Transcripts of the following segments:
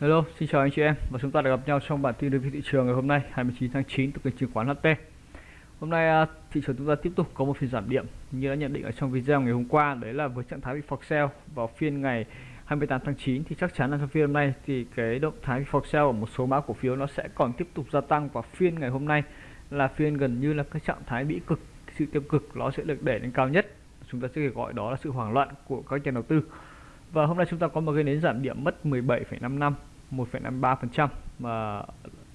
Hello, xin chào anh chị em. Và chúng ta đã gặp nhau trong bản tin review thị trường ngày hôm nay 29 tháng 9 từ kênh chứng khoán HT. Hôm nay à, thị trường chúng ta tiếp tục có một phiên giảm điểm. Như đã nhận định ở trong video ngày hôm qua đấy là với trạng thái bị fork sell vào phiên ngày 28 tháng 9 thì chắc chắn là trong phiên hôm nay thì cái động thái fork sell ở một số mã cổ phiếu nó sẽ còn tiếp tục gia tăng và phiên ngày hôm nay là phiên gần như là cái trạng thái bị cực sự tiêu cực nó sẽ được đẩy lên cao nhất. Chúng ta sẽ gọi đó là sự hoảng loạn của các nhà đầu tư và hôm nay chúng ta có một cái nến giảm điểm mất 17,55 1,53% mà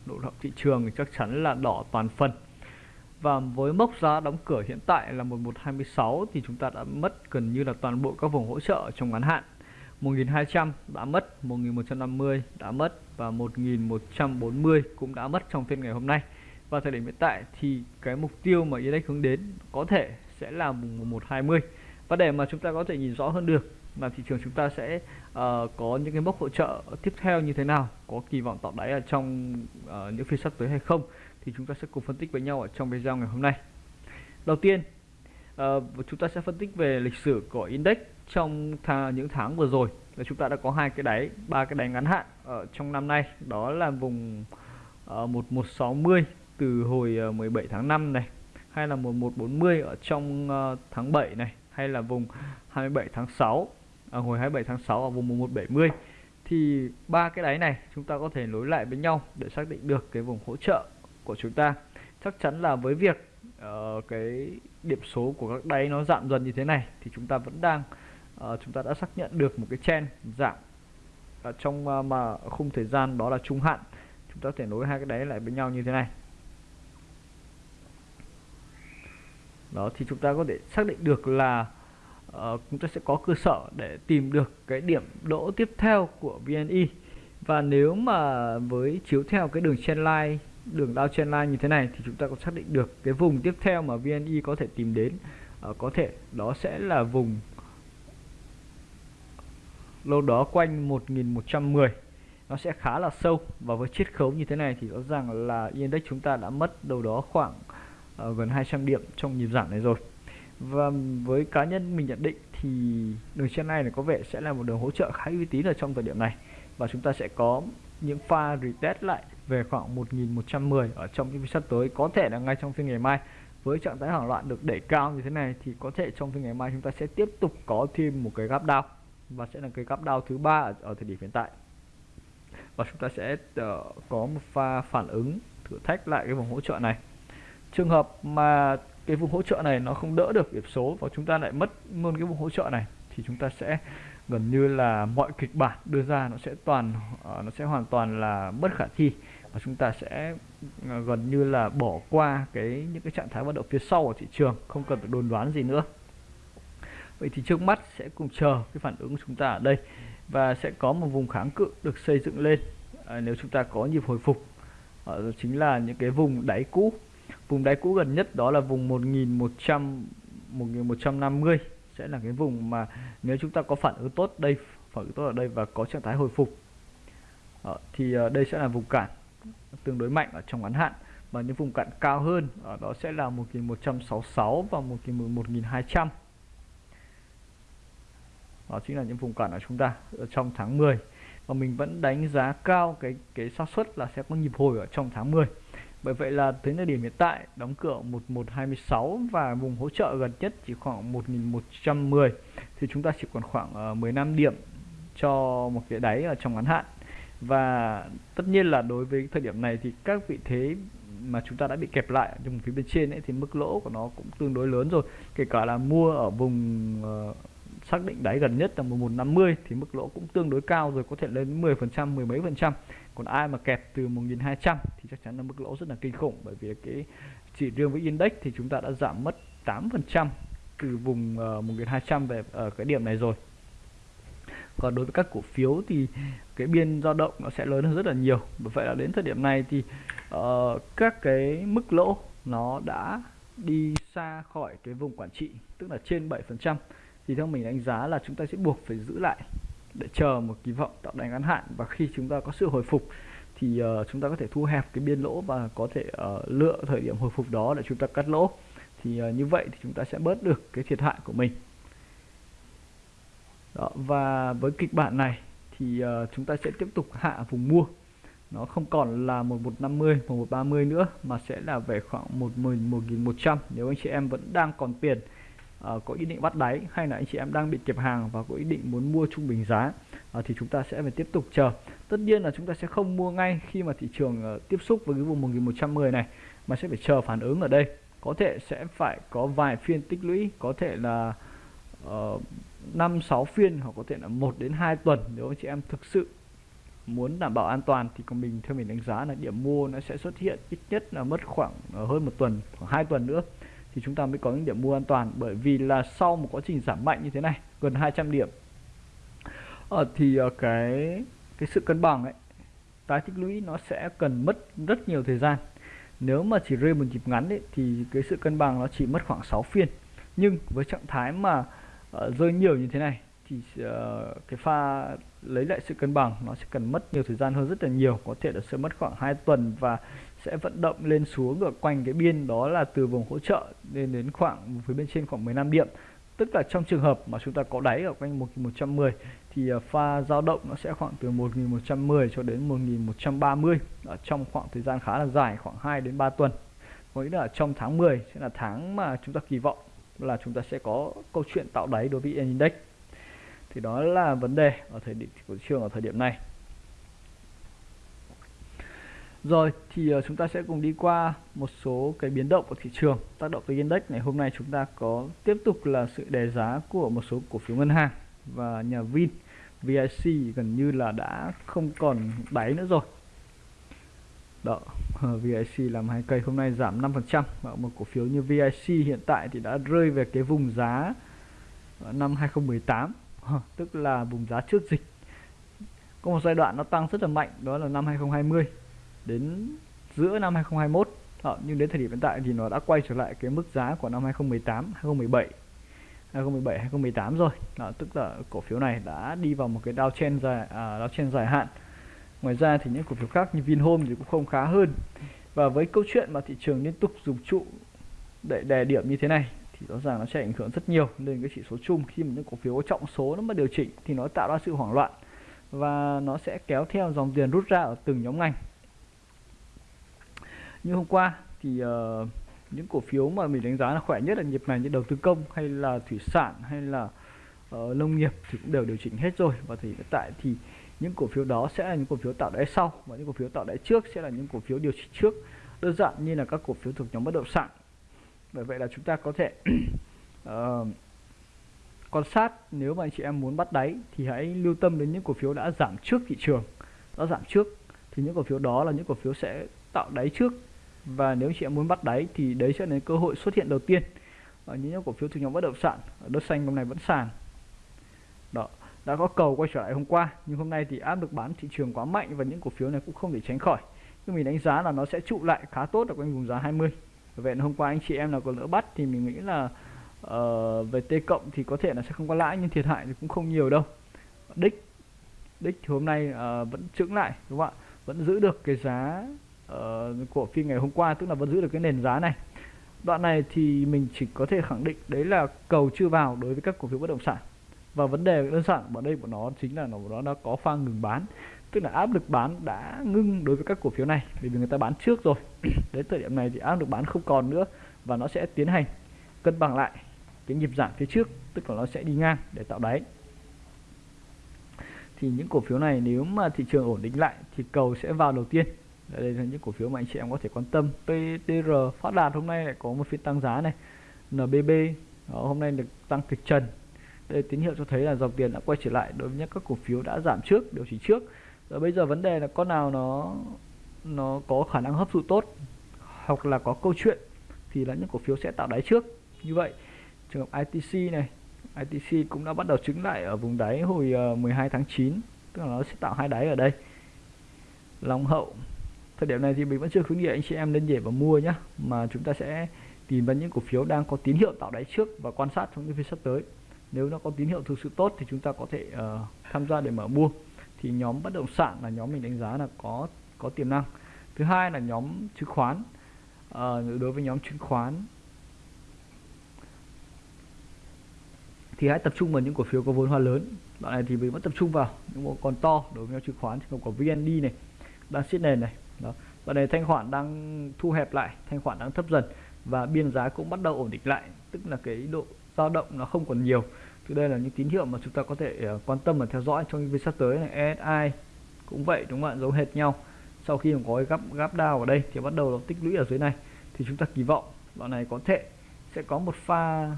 độ động thị trường thì chắc chắn là đỏ toàn phần. Và với mốc giá đóng cửa hiện tại là 1126 thì chúng ta đã mất gần như là toàn bộ các vùng hỗ trợ trong ngắn hạn. 1200 đã mất 1150 đã mất và 1140 cũng đã mất trong phiên ngày hôm nay. Và thời điểm hiện tại thì cái mục tiêu mà index hướng đến có thể sẽ là vùng 1120 và để mà chúng ta có thể nhìn rõ hơn được mà thị trường chúng ta sẽ uh, có những cái mốc hỗ trợ tiếp theo như thế nào? Có kỳ vọng tạo đáy ở trong uh, những phiên sắp tới hay không? Thì chúng ta sẽ cùng phân tích với nhau ở trong video ngày hôm nay. Đầu tiên uh, chúng ta sẽ phân tích về lịch sử của index trong th những tháng vừa rồi. Là chúng ta đã có hai cái đáy ba cái đáy ngắn hạn ở trong năm nay. Đó là vùng uh, 1160 từ hồi uh, 17 tháng 5 này hay là 1140 ở trong uh, tháng 7 này hay là vùng 27 tháng 6 ở hồi 27 tháng 6 ở vùng 1170 thì ba cái đáy này chúng ta có thể nối lại với nhau để xác định được cái vùng hỗ trợ của chúng ta. Chắc chắn là với việc uh, cái điểm số của các đáy nó giảm dần như thế này thì chúng ta vẫn đang uh, chúng ta đã xác nhận được một cái chen giảm. Ở trong uh, mà khung thời gian đó là trung hạn chúng ta có thể nối hai cái đáy lại với nhau như thế này. Đó thì chúng ta có thể xác định được là uh, chúng ta sẽ có cơ sở để tìm được cái điểm đỗ tiếp theo của VNI và nếu mà với chiếu theo cái đường trendline đường đao trendline như thế này thì chúng ta có xác định được cái vùng tiếp theo mà VNI có thể tìm đến. Uh, có thể đó sẽ là vùng lâu đó quanh 1110 nó sẽ khá là sâu và với chiết khấu như thế này thì rõ ràng là index chúng ta đã mất đâu đó khoảng uh, gần 200 điểm trong nhịp giảm này rồi và với cá nhân mình nhận định thì đường trên này có vẻ sẽ là một đường hỗ trợ khá uy tín ở trong thời điểm này. Và chúng ta sẽ có những pha retest lại về khoảng 1110 ở trong những phiên sắp tới. Có thể là ngay trong phiên ngày mai. Với trạng thái hoảng loạn được đẩy cao như thế này thì có thể trong phiên ngày mai chúng ta sẽ tiếp tục có thêm một cái gap down. Và sẽ là cái gap down thứ ba ở, ở thời điểm hiện tại. Và chúng ta sẽ uh, có một pha phản ứng thử thách lại cái vùng hỗ trợ này. Trường hợp mà cái vùng hỗ trợ này nó không đỡ được điểm số và chúng ta lại mất luôn cái vùng hỗ trợ này thì chúng ta sẽ gần như là mọi kịch bản đưa ra nó sẽ toàn ờ, nó sẽ hoàn toàn là bất khả thi và chúng ta sẽ ờ, gần như là bỏ qua cái những cái trạng thái vận động phía sau của thị trường không cần phải đồn đoán gì nữa. Vậy thì trước mắt sẽ cùng chờ cái phản ứng của chúng ta ở đây và sẽ có một vùng kháng cự được xây dựng lên. À, nếu chúng ta có nhịp hồi phục à, chính là những cái vùng đáy cũ vùng đáy cũ gần nhất đó là vùng 1100 1150 sẽ là cái vùng mà nếu chúng ta có phản ứng tốt đây phản ứng tốt ở đây và có trạng thái hồi phục. Đó, thì ờ, đây sẽ là vùng cản tương đối mạnh ở trong ngắn hạn và những vùng cản cao hơn ở đó sẽ là 1166 và 1200 đó chính là những vùng cản ở chúng ta ở trong tháng 10 và mình vẫn đánh giá cao cái cái xác suất là sẽ có nhịp hồi ở trong tháng 10 bởi vậy là tới thời điểm hiện tại đóng cửa 1126 và vùng hỗ trợ gần nhất chỉ khoảng 1110 thì chúng ta chỉ còn khoảng ờ, uh, 15 điểm cho một cái đáy ở trong ngắn hạn. Và tất nhiên là đối với thời điểm này thì các vị thế mà chúng ta đã bị kẹp lại trong phía bên trên ấy thì mức lỗ của nó cũng tương đối lớn rồi. Kể cả là mua ở vùng uh, xác định đáy gần nhất là 1150 thì mức lỗ cũng tương đối cao rồi có thể lên 10 phần trăm mười mấy phần trăm còn ai mà kẹp từ 1200 thì chắc chắn là mức lỗ rất là kinh khủng. Bởi vì cái chỉ riêng với index thì chúng ta đã giảm mất 8 phần trăm từ vùng ờ, uh, 1200 về ở cái điểm này rồi. Còn đối với các cổ phiếu thì cái biên dao động nó sẽ lớn hơn rất là nhiều. Bởi vậy là đến thời điểm này thì uh, các cái mức lỗ nó đã đi xa khỏi cái vùng quản trị tức là trên 7 phần trăm. Thì theo mình đánh giá là chúng ta sẽ buộc phải giữ lại để chờ một kỳ vọng tạo đáy ngắn hạn và khi chúng ta có sự hồi phục thì uh, chúng ta có thể thu hẹp cái biên lỗ và có thể uh, lựa thời điểm hồi phục đó để chúng ta cắt lỗ. Thì uh, như vậy thì chúng ta sẽ bớt được cái thiệt hại của mình. Đó, và với kịch bản này thì uh, chúng ta sẽ tiếp tục hạ vùng mua. Nó không còn là 1150 1130 nữa mà sẽ là về khoảng 1100 nếu anh chị em vẫn đang còn tiền uh, có ý định bắt đáy hay là anh chị em đang bị kẹp hàng và có ý định muốn mua trung bình giá? Uh, thì chúng ta sẽ phải tiếp tục chờ. Tất nhiên là chúng ta sẽ không mua ngay khi mà thị trường uh, tiếp xúc với cái vùng 1110 này mà sẽ phải chờ phản ứng ở đây. Có thể sẽ phải có vài phiên tích lũy có thể là uh, 5 6 phiên hoặc có thể là 1 đến 2 tuần nếu anh chị em thực sự muốn đảm bảo an toàn. Thì còn mình theo mình đánh giá là điểm mua nó sẽ xuất hiện ít nhất là mất khoảng hơn một tuần khoảng hai tuần nữa thì chúng ta mới có những điểm mua an toàn bởi vì là sau một quá trình giảm mạnh như thế này gần 200 điểm ờ, thì ờ, cái cái sự cân bằng ấy tái tích lũy nó sẽ cần mất rất nhiều thời gian. Nếu mà chỉ rơi một nhịp ngắn ấy, thì cái sự cân bằng nó chỉ mất khoảng 6 phiên. Nhưng với trạng thái mà uh, rơi nhiều như thế này thì uh, cái pha lấy lại sự cân bằng nó sẽ cần mất nhiều thời gian hơn rất là nhiều có thể là sẽ mất khoảng 2 tuần và sẽ vận động lên xuống ở quanh cái biên đó là từ vùng hỗ trợ lên đến khoảng, phía bên trên khoảng 15 điểm. Tức là trong trường hợp mà chúng ta có đáy ở quanh 1110 thì à, pha dao động nó sẽ khoảng từ 1110 cho đến 1130 ở trong khoảng thời gian khá là dài, khoảng 2 đến 3 tuần. Có nghĩa là trong tháng 10 sẽ là tháng mà chúng ta kỳ vọng là chúng ta sẽ có câu chuyện tạo đáy đối với index. Thì đó là vấn đề ở thời điểm, của thị trường ở thời điểm này rồi thì uh, chúng ta sẽ cùng đi qua một số cái biến động của thị trường tác động tới index. Này hôm nay chúng ta có tiếp tục là sự đề giá của một số cổ phiếu ngân hàng và nhà Vin VIC gần như là đã không còn đáy nữa rồi. Đó ờ, VIC làm hai cây hôm nay giảm 5% trăm. một cổ phiếu như VIC hiện tại thì đã rơi về cái vùng giá ờ, năm 2018 tức là vùng giá trước dịch. Có một giai đoạn nó tăng rất là mạnh đó là năm 2020 đến giữa năm 2021 à, ờ, nhưng đến thời điểm hiện tại thì nó đã quay trở lại cái mức giá của năm 2018 2017 2017 2018 rồi. Đó, tức là cổ phiếu này đã đi vào một cái downtrend dài à, downtrend dài hạn. Ngoài ra thì những cổ phiếu khác như Vinhome thì cũng không khá hơn. Và với câu chuyện mà thị trường liên tục dùng trụ để đè điểm như thế này thì rõ ràng nó sẽ ảnh hưởng rất nhiều lên cái chỉ số chung. Khi mà những cổ phiếu có trọng số nó mà điều chỉnh thì nó tạo ra sự hoảng loạn và nó sẽ kéo theo dòng tiền rút ra ở từng nhóm ngành như hôm qua thì uh, những cổ phiếu mà mình đánh giá là khỏe nhất là nhịp này như đầu tư công hay là thủy sản hay là uh, nông nghiệp thì cũng đều điều chỉnh hết rồi. Và thì hiện tại thì những cổ phiếu đó sẽ là những cổ phiếu tạo đáy sau và những cổ phiếu tạo đáy trước sẽ là những cổ phiếu điều chỉnh trước. Đơn giản như là các cổ phiếu thuộc nhóm bất động sản. Bởi vậy là chúng ta có thể uh, quan sát nếu mà anh chị em muốn bắt đáy thì hãy lưu tâm đến những cổ phiếu đã giảm trước thị trường. Đã giảm trước thì những cổ phiếu đó là những cổ phiếu sẽ tạo đáy trước và nếu chị em muốn bắt đáy thì đấy sẽ là cơ hội xuất hiện đầu tiên. Ờ, ở những cổ phiếu thuộc nhóm bất động sản ở đất xanh hôm nay vẫn sàn. Đó đã có cầu quay trở lại hôm qua nhưng hôm nay thì áp lực bán thị trường quá mạnh và những cổ phiếu này cũng không thể tránh khỏi. Nhưng mình đánh giá là nó sẽ trụ lại khá tốt ở quanh vùng giá 20 vậy hôm qua anh chị em nào có lỡ bắt thì mình nghĩ là uh, về T cộng thì có thể là sẽ không có lãi nhưng thiệt hại thì cũng không nhiều đâu. Đích đích thì hôm nay uh, vẫn trứng lại đúng không ạ? Vẫn giữ được cái giá uh, của phiên ngày hôm qua tức là vẫn giữ được cái nền giá này. Đoạn này thì mình chỉ có thể khẳng định đấy là cầu chưa vào đối với các cổ phiếu bất động sản. Và vấn đề đơn giản ở đây của nó chính là nó nó đã có pha ngừng bán tức là áp lực bán đã ngưng đối với các cổ phiếu này vì người ta bán trước rồi. Đến thời điểm này thì áp lực bán không còn nữa và nó sẽ tiến hành cân bằng lại cái nhịp giảm phía trước tức là nó sẽ đi ngang để tạo đáy. Thì những cổ phiếu này nếu mà thị trường ổn định lại thì cầu sẽ vào đầu tiên đây là những cổ phiếu mà anh chị em có thể quan tâm. PTR phát đạt hôm nay lại có một phiên tăng giá này. NBB đó, hôm nay được tăng kịch trần. Đây tín hiệu cho thấy là dòng tiền đã quay trở lại đối với những các cổ phiếu đã giảm trước điều chỉnh trước. Rồi bây giờ vấn đề là con nào nó nó có khả năng hấp thụ tốt hoặc là có câu chuyện thì là những cổ phiếu sẽ tạo đáy trước. Như vậy trường hợp ITC này ITC cũng đã bắt đầu chứng lại ở vùng đáy hồi ờ, 12 tháng 9 tức là nó sẽ tạo hai đáy ở đây. Long hậu thời điểm này thì mình vẫn chưa khuyến nghị anh chị em nên nhảy vào mua nhé mà chúng ta sẽ tìm vào những cổ phiếu đang có tín hiệu tạo đáy trước và quan sát trong những phiên sắp tới. Nếu nó có tín hiệu thực sự tốt thì chúng ta có thể uh, tham gia để mở mua. Thì nhóm bất động sản là nhóm mình đánh giá là có có tiềm năng. Thứ hai là nhóm chứng khoán. Uh, đối với nhóm chứng khoán thì hãy tập trung vào những cổ phiếu có vốn hóa lớn. Đoạn này thì mình vẫn tập trung vào những bộ còn to. Đối với chứng khoán thì có VND này đang siết nền này đó. Và này thanh khoản đang thu hẹp lại, thanh khoản đang thấp dần và biên giá cũng bắt đầu ổn định lại, tức là cái độ dao động nó không còn nhiều. Thì đây là những tín hiệu mà chúng ta có thể ờ, quan tâm và theo dõi trong những sắp tới này. ESI cũng vậy, đúng không ạ? Giống hệt nhau. Sau khi mà có cái gap gap down ở đây thì bắt đầu nó tích lũy ở dưới này. Thì chúng ta kỳ vọng đoạn này có thể sẽ có một pha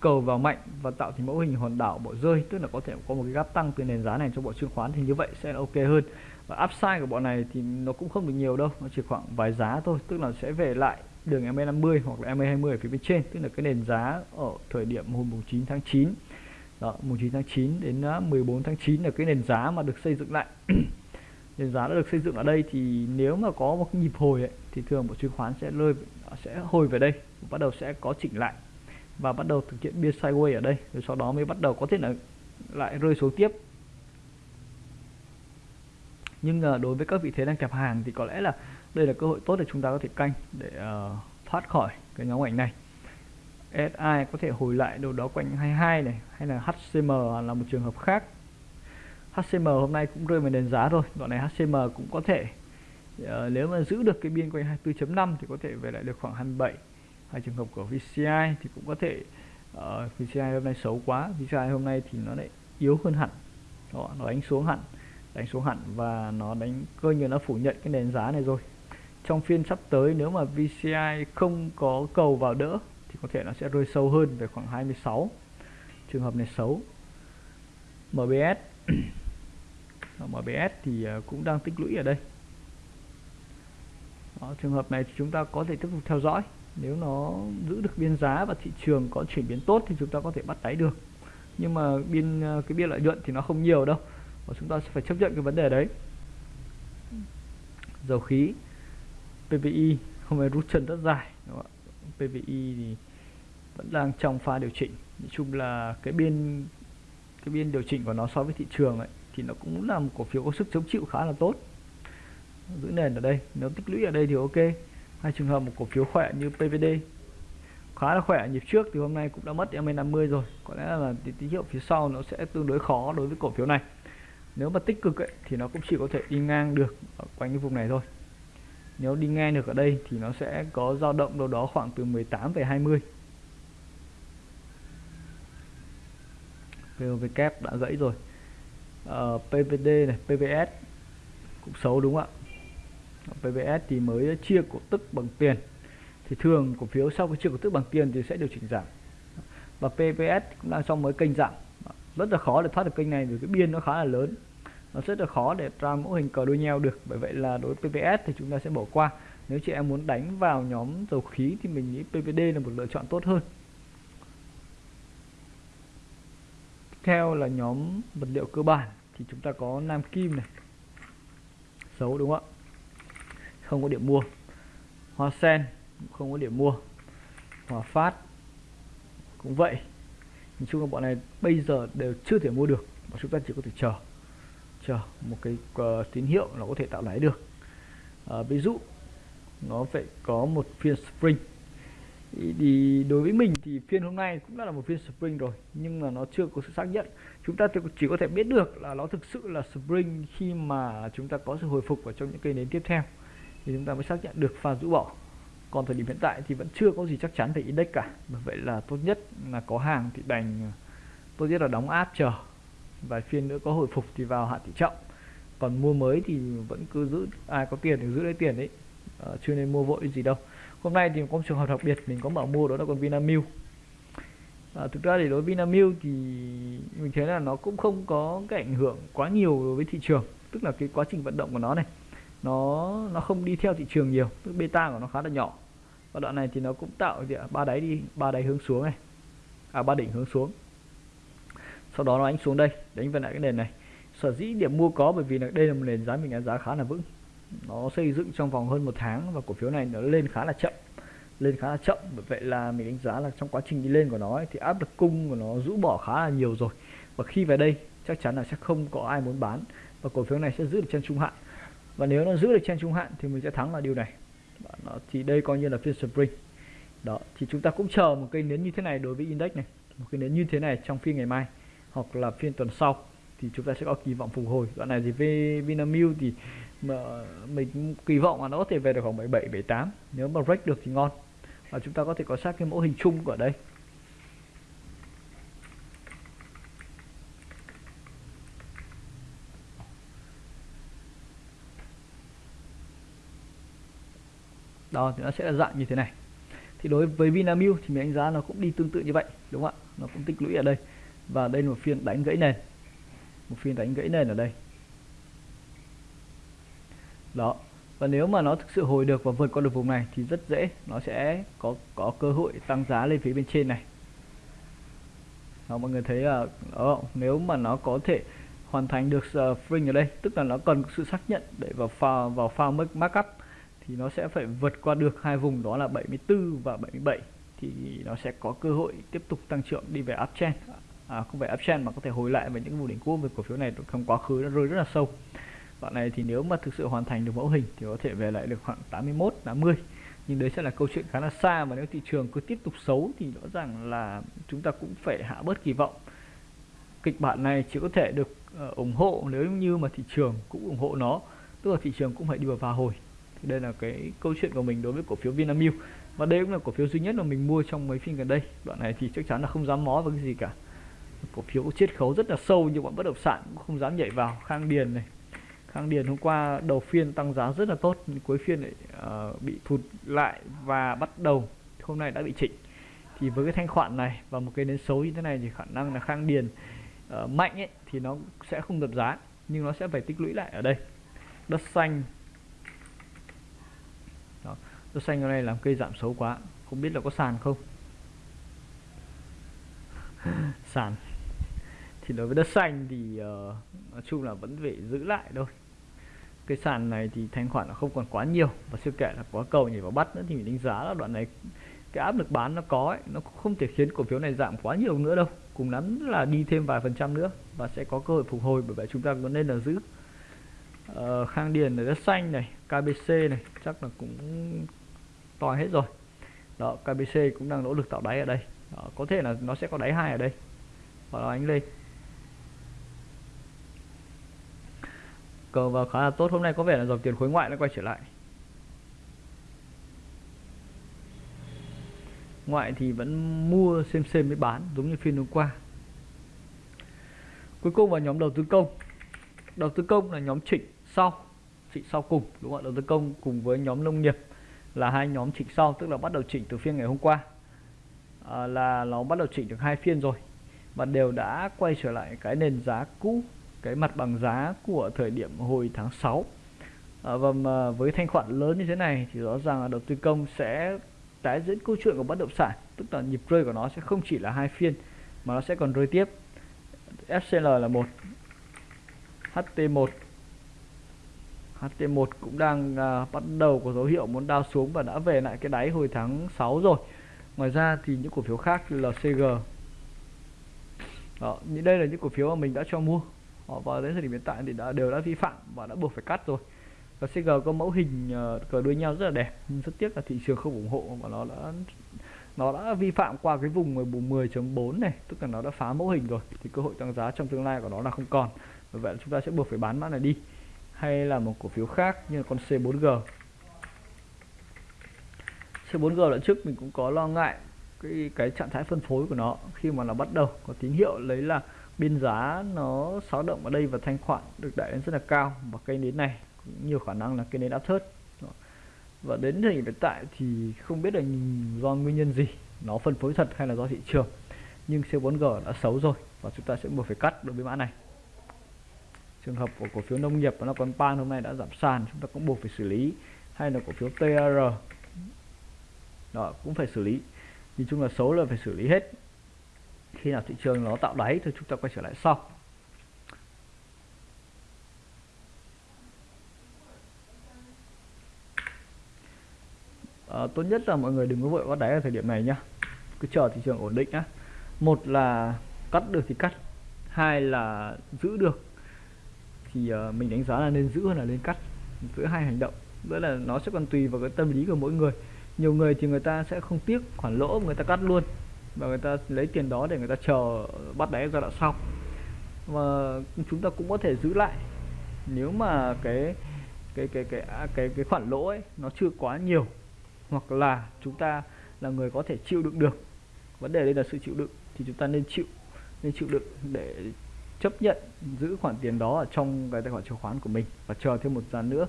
cầu vào mạnh và tạo thành mẫu hình hòn đảo bộ rơi, tức là có thể có một cái gap tăng từ nền giá này cho bộ chứng khoán thì như vậy sẽ ok hơn và upside của bọn này thì nó cũng không được nhiều đâu nó chỉ khoảng vài giá thôi tức là sẽ về lại đường MA50 hoặc là MA20 ở phía bên trên tức là cái nền giá ở thời điểm hôm 9 tháng 9 đó, mùng 9 tháng 9 đến à, 14 tháng 9 là cái nền giá mà được xây dựng lại. Nền giá đã được xây dựng ở đây thì nếu mà có một nhịp hồi ấy, thì thường một chứng khoán sẽ rơi sẽ hồi về đây bắt đầu sẽ có chỉnh lại và bắt đầu thực hiện biên sideways ở đây rồi sau đó mới bắt đầu có thể là lại rơi xuống tiếp nhưng uh, đối với các vị thế đang kẹp hàng thì có lẽ là đây là cơ hội tốt để chúng ta có thể canh để uh, thoát khỏi cái nhóm ảnh này. SI có thể hồi lại đâu đó quanh 22 này hay là HCM là một trường hợp khác. HCM hôm nay cũng rơi vào nền giá rồi đoạn này HCM cũng có thể uh, nếu mà giữ được cái biên quanh 24.5 thì có thể về lại được khoảng 27 hai trường hợp của VCI thì cũng có thể uh, VCI hôm nay xấu quá VCI hôm nay thì nó lại yếu hơn hẳn. Đó, nó đánh xuống hẳn đánh xuống hẳn và nó đánh coi như nó phủ nhận cái nền giá này rồi. Trong phiên sắp tới nếu mà VCI không có cầu vào đỡ thì có thể nó sẽ rơi sâu hơn về khoảng 26 trường hợp này xấu. MBS MBS thì à, cũng đang tích lũy ở đây. Đó, trường hợp này thì chúng ta có thể tiếp tục theo dõi. Nếu nó giữ được biên giá và thị trường có chuyển biến tốt thì chúng ta có thể bắt đáy được. Nhưng mà biên à, cái biên lợi nhuận thì nó không nhiều đâu và chúng ta sẽ phải chấp nhận cái vấn đề đấy. Dầu khí PVI hôm nay rút chân rất dài PVI thì vẫn đang trong pha điều chỉnh. Nói chung là cái biên cái biên điều chỉnh của nó so với thị trường ấy, thì nó cũng là một cổ phiếu có sức chống chịu khá là tốt. Giữ nền ở đây, nếu tích lũy ở đây thì ok. Hai trường hợp một cổ phiếu khỏe như PVD khá là khỏe. Nhịp trước thì hôm nay cũng đã mất MA50 rồi. Có lẽ là tín hiệu phía sau nó sẽ tương đối khó đối với cổ phiếu này nếu mà tích cực ấy, thì nó cũng chỉ có thể đi ngang được ở quanh cái vùng này thôi. Nếu đi ngang được ở đây thì nó sẽ có dao động đâu đó khoảng từ 18 về 20 VOV kép đã gãy rồi. Ờ, uh, PVD này PVS cũng xấu đúng không ạ? Ờ, PVS thì mới chia cổ tức bằng tiền. Thì thường cổ phiếu sau khi chia cổ tức bằng tiền thì sẽ điều chỉnh giảm. Và PVS cũng đang trong mới kênh giảm rất là khó để thoát được kênh này vì cái biên nó khá là lớn. Nó rất là khó để ra mẫu hình cờ đôi nheo được. Bởi vậy là đối với PPS thì chúng ta sẽ bỏ qua. Nếu chị em muốn đánh vào nhóm dầu khí thì mình nghĩ PVD là một lựa chọn tốt hơn. Tiếp theo là nhóm vật liệu cơ bản thì chúng ta có Nam Kim này. Xấu đúng không ạ? Không có điểm mua. Hoa Sen không có điểm mua. Hòa Phát cũng vậy nhìn chung là bọn này bây giờ đều chưa thể mua được và chúng ta chỉ có thể chờ chờ một cái uh, tín hiệu nó có thể tạo lãi được. Uh, ví dụ nó phải có một phiên spring. Thì đối với mình thì phiên hôm nay cũng đã là một phiên spring rồi nhưng mà nó chưa có sự xác nhận. Chúng ta chỉ có thể biết được là nó thực sự là spring khi mà chúng ta có sự hồi phục ở trong những cây nến tiếp theo. Thì chúng ta mới xác nhận được pha rũ bỏ còn thời điểm hiện tại thì vẫn chưa có gì chắc chắn về index cả. Bởi vậy là tốt nhất là có hàng thì đành ờ, tốt nhất là đóng áp chờ. Vài phiên nữa có hồi phục thì vào hạ tỷ trọng. Còn mua mới thì vẫn cứ giữ ai có tiền thì giữ lấy tiền đấy à, ờ, chưa nên mua vội gì đâu. Hôm nay thì có một trường hợp đặc biệt mình có mở mua đó là con Vinamilk. À, thực ra thì đối với Vinamilk thì mình thấy là nó cũng không có cái ảnh hưởng quá nhiều đối với thị trường. Tức là cái quá trình vận động của nó này nó nó không đi theo thị trường nhiều tức beta của nó khá là nhỏ. Và đoạn này thì nó cũng tạo gì ba đáy đi ba đáy hướng xuống này. À ba đỉnh hướng xuống. Sau đó nó đánh xuống đây đánh về lại cái nền này. Sở dĩ điểm mua có bởi vì là đây là một nền giá mình đánh giá khá là vững. Nó xây dựng trong vòng hơn một tháng và cổ phiếu này nó lên khá là chậm. Lên khá là chậm bởi vậy là mình đánh giá là trong quá trình đi lên của nó ấy, thì áp lực cung của nó rũ bỏ khá là nhiều rồi. Và khi về đây chắc chắn là sẽ không có ai muốn bán và cổ phiếu này sẽ giữ được chân trung hạn và nếu nó giữ được trên trung hạn thì mình sẽ thắng là điều này. Đó, thì đây coi như là phiên spring. Đó thì chúng ta cũng chờ một cây nến như thế này đối với index này. Một cái nến như thế này trong phiên ngày mai hoặc là phiên tuần sau thì chúng ta sẽ có kỳ vọng phục hồi. Đoạn này thì về Vinamilk thì mà mình kỳ vọng là nó có thể về được khoảng 77 78 nếu mà break được thì ngon. Và chúng ta có thể có sát cái mẫu hình chung ở đây. Đó thì nó sẽ là dạng như thế này. Thì đối với Vinamilk thì mình đánh giá nó cũng đi tương tự như vậy đúng không ạ? Nó cũng tích lũy ở đây. Và đây là một phiên đánh gãy nền. Một phiên đánh gãy nền ở đây. Đó. Và nếu mà nó thực sự hồi được và vượt qua được vùng này thì rất dễ nó sẽ có có cơ hội tăng giá lên phía bên trên này. Đó, mọi người thấy là đó, nếu mà nó có thể hoàn thành được ờ, uh, spring ở đây tức là nó cần sự xác nhận để vào pha vào pha markup thì nó sẽ phải vượt qua được hai vùng đó là 74 và 77 thì nó sẽ có cơ hội tiếp tục tăng trưởng đi về uptrend. À, không phải uptrend mà có thể hồi lại về những vùng đỉnh cũ về cổ phiếu này trong quá khứ nó rơi rất là sâu. Đoạn này thì nếu mà thực sự hoàn thành được mẫu hình thì có thể về lại được khoảng 81 80 nhưng đấy sẽ là câu chuyện khá là xa và nếu thị trường cứ tiếp tục xấu thì rõ ràng là chúng ta cũng phải hạ bớt kỳ vọng. Kịch bản này chỉ có thể được ờ, ủng hộ nếu như mà thị trường cũng ủng hộ nó tức là thị trường cũng phải đi vào và hồi thì đây là cái câu chuyện của mình đối với cổ phiếu Vinamilk. Và đây cũng là cổ phiếu duy nhất mà mình mua trong mấy phiên gần đây. Đoạn này thì chắc chắn là không dám mó vào cái gì cả. Cổ phiếu có chiết khấu rất là sâu nhưng bọn bất động sản cũng không dám nhảy vào. Khang điền này. Khang điền hôm qua đầu phiên tăng giá rất là tốt nhưng cuối phiên lại uh, bị thụt lại và bắt đầu. Hôm nay đã bị chỉnh. Thì với cái thanh khoản này và một cái nến xấu như thế này thì khả năng là khang điền uh, mạnh ấy thì nó sẽ không đập giá nhưng nó sẽ phải tích lũy lại ở đây. Đất xanh đó. đất xanh ở đây làm cây giảm xấu quá. Không biết là có sàn không? Sàn. Thì đối với đất xanh thì uh, nói chung là vẫn phải giữ lại thôi. Cái sàn này thì thanh khoản nó không còn quá nhiều. Và siêu kệ là quá cầu nhảy vào bắt nữa thì mình đánh giá là đoạn này cái áp lực bán nó có ấy, nó không thể khiến cổ phiếu này giảm quá nhiều nữa đâu. Cùng lắm là đi thêm vài phần trăm nữa và sẽ có cơ hội phục hồi bởi vậy chúng ta vẫn nên là giữ. Uh, khang điền là đất xanh này KBC này chắc là cũng to hết rồi. Đó KBC cũng đang nỗ lực tạo đáy ở đây. Đó, có thể là nó sẽ có đáy hai ở đây. Và nó ánh lên. Cờ vào khá là tốt. Hôm nay có vẻ là dòng tiền khối ngoại nó quay trở lại. Ngoại thì vẫn mua xem xem mới bán giống như phiên hôm qua. Cuối cùng vào nhóm đầu tư công. Đầu tư công là nhóm chỉnh sau. Chỉnh sau cùng đúng không ạ? Đầu tư công cùng với nhóm nông nghiệp là hai nhóm chỉnh sau tức là bắt đầu chỉnh từ phiên ngày hôm qua. À, là nó bắt đầu chỉnh được hai phiên rồi và đều đã quay trở lại cái nền giá cũ cái mặt bằng giá của thời điểm hồi tháng 6 à, và mà với thanh khoản lớn như thế này thì rõ ràng là đầu tư công sẽ tái diễn câu chuyện của bất động sản tức là nhịp rơi của nó sẽ không chỉ là hai phiên mà nó sẽ còn rơi tiếp. FCL là một HT1 HT1 cũng đang à, bắt đầu có dấu hiệu muốn đao xuống và đã về lại cái đáy hồi tháng 6 rồi. Ngoài ra thì những cổ phiếu khác như là CG đó, đây là những cổ phiếu mà mình đã cho mua. Họ vào đến thời điểm hiện tại thì đã đều đã vi phạm và đã buộc phải cắt rồi. Và CG có mẫu hình uh, cờ đuôi nhau rất là đẹp nhưng rất tiếc là thị trường không ủng hộ và nó đã nó đã vi phạm qua cái vùng vùng 10.4 này tức là nó đã phá mẫu hình rồi. Thì cơ hội tăng giá trong tương lai của nó là không còn. Vì vậy chúng ta sẽ buộc phải bán mã này đi hay là một cổ phiếu khác như là con C4G C4G lần trước mình cũng có lo ngại cái cái trạng thái phân phối của nó khi mà nó bắt đầu có tín hiệu lấy là biên giá nó xáo động ở đây và thanh khoản được đẩy lên rất là cao và cây nến này cũng nhiều khả năng là cây nến áp thớt và đến thời điểm hiện tại thì không biết là do nguyên nhân gì, nó phân phối thật hay là do thị trường. Nhưng C4G đã xấu rồi và chúng ta sẽ buộc phải cắt đối với mã này trường hợp của cổ phiếu nông nghiệp và nó còn pan hôm nay đã giảm sàn chúng ta cũng buộc phải xử lý. Hay là cổ phiếu TR đó cũng phải xử lý. Nhìn chung là xấu là phải xử lý hết. Khi nào thị trường nó tạo đáy thì chúng ta quay trở lại sau. À, tốt nhất là mọi người đừng có vội bắt đáy ở thời điểm này nhá. Cứ chờ thị trường ổn định á một là cắt được thì cắt. Hai là giữ được thì uh, mình đánh giá là nên giữ hơn là nên cắt giữa hai hành động. Nữa là nó sẽ còn tùy vào cái tâm lý của mỗi người. Nhiều người thì người ta sẽ không tiếc khoản lỗ người ta cắt luôn và người ta lấy tiền đó để người ta chờ bắt đáy giai đoạn sau. Và chúng ta cũng có thể giữ lại. Nếu mà cái cái cái cái cái cái, cái khoản lỗ ấy nó chưa quá nhiều hoặc là chúng ta là người có thể chịu đựng được vấn đề đây là sự chịu đựng thì chúng ta nên chịu nên chịu đựng để chấp nhận giữ khoản tiền đó ở trong cái tài khoản chứng khoán của mình. Và chờ thêm một gian nữa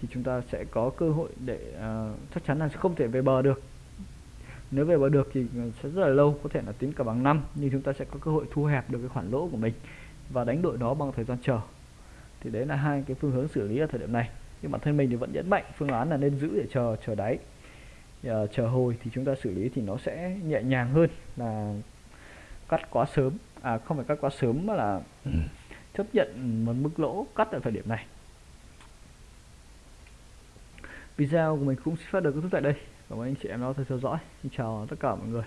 thì chúng ta sẽ có cơ hội để uh, chắc chắn là sẽ không thể về bờ được. Nếu về bờ được thì sẽ rất là lâu có thể là tính cả bằng năm nhưng chúng ta sẽ có cơ hội thu hẹp được cái khoản lỗ của mình và đánh đổi nó bằng thời gian chờ. Thì đấy là hai cái phương hướng xử lý ở thời điểm này. Nhưng bản thân mình thì vẫn nhấn mạnh phương án là nên giữ để chờ chờ đáy. Uh, chờ hồi thì chúng ta xử lý thì nó sẽ nhẹ nhàng hơn là cắt quá sớm à không phải cắt quá sớm mà là ừ. chấp nhận một mức lỗ cắt ở thời điểm này. Video của mình cũng xin phát được kết thúc tại đây. Cảm ơn anh chị em đã theo dõi. Xin chào tất cả mọi người